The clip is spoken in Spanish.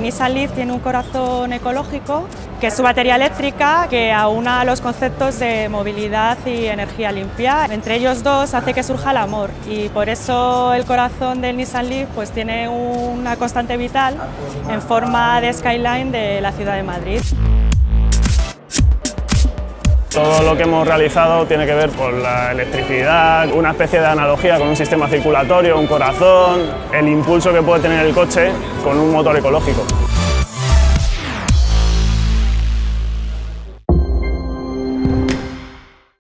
Nissan Leaf tiene un corazón ecológico, que es su batería eléctrica, que aúna los conceptos de movilidad y energía limpia. Entre ellos dos hace que surja el amor y por eso el corazón del Nissan Leaf pues, tiene una constante vital en forma de skyline de la ciudad de Madrid. Todo lo que hemos realizado tiene que ver con la electricidad, una especie de analogía con un sistema circulatorio, un corazón, el impulso que puede tener el coche con un motor ecológico.